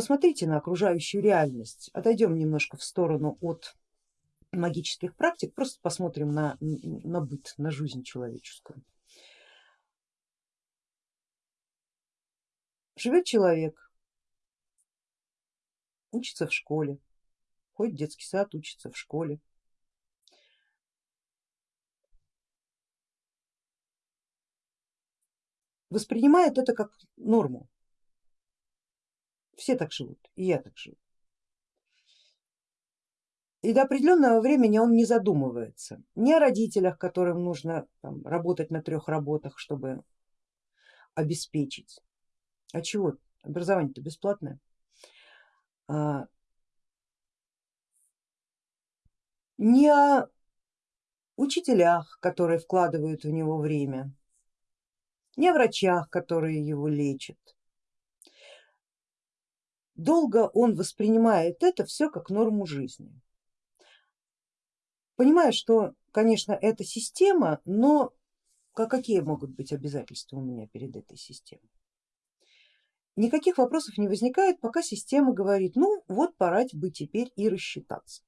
посмотрите на окружающую реальность, отойдем немножко в сторону от магических практик, просто посмотрим на, на быт, на жизнь человеческую. Живет человек, учится в школе, ходит в детский сад, учится в школе. Воспринимает это как норму. Все так живут, и я так живу. И до определенного времени он не задумывается ни о родителях, которым нужно там, работать на трех работах, чтобы обеспечить. А чего? Образование-то бесплатное. А, ни о учителях, которые вкладывают в него время, ни о врачах, которые его лечат. Долго он воспринимает это все как норму жизни понимаю, что, конечно, это система, но какие могут быть обязательства у меня перед этой системой? Никаких вопросов не возникает, пока система говорит, ну вот пора бы теперь и рассчитаться.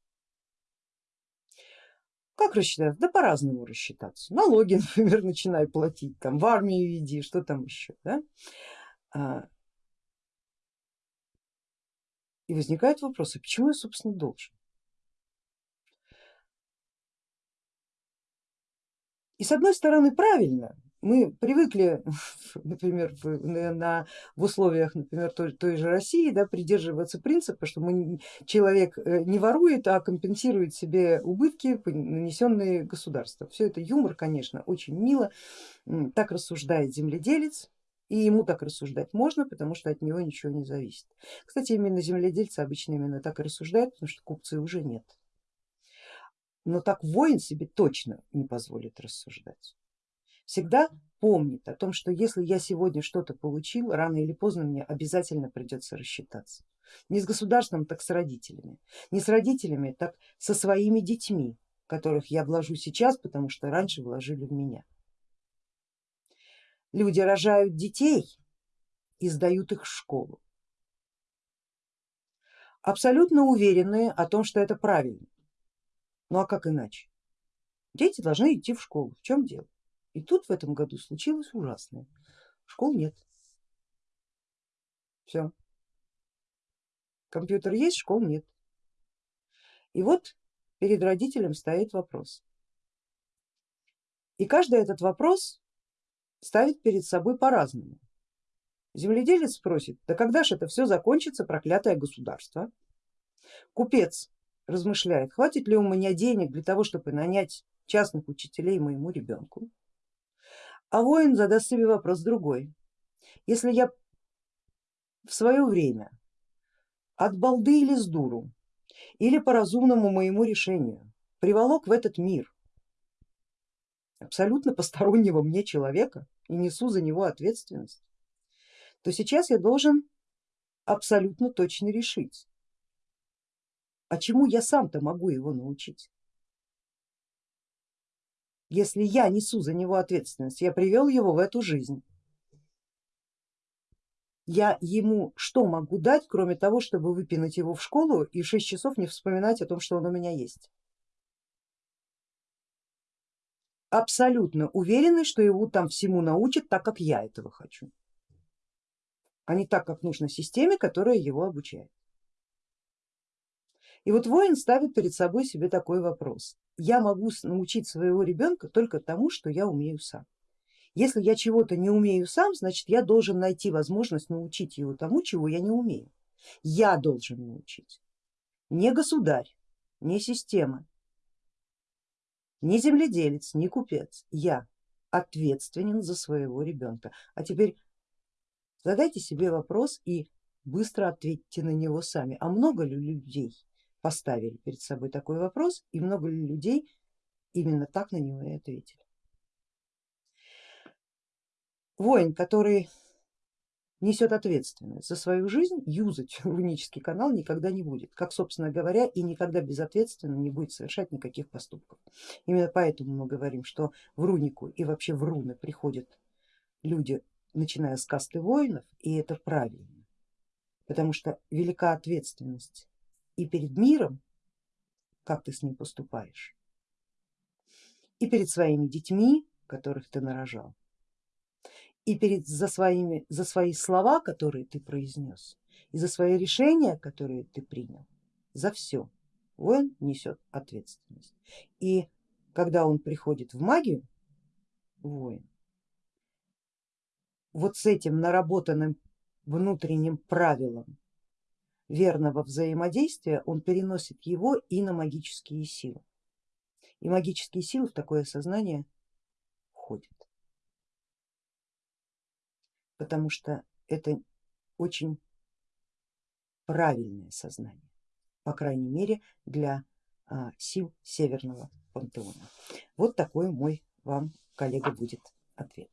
Как рассчитаться? Да по-разному рассчитаться. Налоги, например, начинай платить, там, в армию иди, что там еще. Да? И возникают вопросы, почему я собственно должен? И с одной стороны правильно, мы привыкли, например, в, на, в условиях, например, той, той же России, да, придерживаться принципа, что мы, человек э, не ворует, а компенсирует себе убытки, нанесенные государством. Все это юмор, конечно, очень мило, так рассуждает земледелец, и ему так рассуждать можно, потому что от него ничего не зависит. Кстати, именно земледельцы обычно именно так и рассуждают, потому что купцы уже нет но так воин себе точно не позволит рассуждать. Всегда помнит о том, что если я сегодня что-то получил, рано или поздно мне обязательно придется рассчитаться. Не с государством, так с родителями. Не с родителями, так со своими детьми, которых я вложу сейчас, потому что раньше вложили в меня. Люди рожают детей и сдают их в школу. Абсолютно уверенные о том, что это правильно. Ну а как иначе? Дети должны идти в школу, в чем дело? И тут в этом году случилось ужасное. Школ нет. Все. Компьютер есть, школ нет. И вот перед родителем стоит вопрос. И каждый этот вопрос ставит перед собой по-разному. Земледелец спросит, да когда же это все закончится, проклятое государство? Купец размышляет, хватит ли у меня денег для того, чтобы нанять частных учителей моему ребенку. А воин задаст себе вопрос другой. Если я в свое время от балды или с дуру, или по разумному моему решению приволок в этот мир абсолютно постороннего мне человека и несу за него ответственность, то сейчас я должен абсолютно точно решить, а чему я сам-то могу его научить? Если я несу за него ответственность, я привел его в эту жизнь, я ему что могу дать, кроме того, чтобы выпинать его в школу и 6 часов не вспоминать о том, что он у меня есть? Абсолютно уверены, что его там всему научат так, как я этого хочу, а не так, как нужно системе, которая его обучает. И вот воин ставит перед собой себе такой вопрос. Я могу научить своего ребенка только тому, что я умею сам. Если я чего-то не умею сам, значит я должен найти возможность научить его тому, чего я не умею. Я должен научить. Не государь, не система, не земледелец, не купец. Я ответственен за своего ребенка. А теперь задайте себе вопрос и быстро ответьте на него сами. А много ли людей поставили перед собой такой вопрос и много ли людей именно так на него и ответили. Воин, который несет ответственность за свою жизнь, юзать рунический канал никогда не будет, как собственно говоря и никогда безответственно не будет совершать никаких поступков. Именно поэтому мы говорим, что в рунику и вообще в руны приходят люди, начиная с касты воинов, и это правильно потому что велика ответственность и перед миром, как ты с ним поступаешь, и перед своими детьми, которых ты нарожал, и перед, за, своими, за свои слова, которые ты произнес, и за свои решения, которые ты принял, за все воин несет ответственность. И когда он приходит в магию, воин, вот с этим наработанным внутренним правилом верного взаимодействия он переносит его и на магические силы. И магические силы в такое сознание входят, потому что это очень правильное сознание, по крайней мере для а, сил Северного пантеона. Вот такой мой вам, коллега, будет ответ.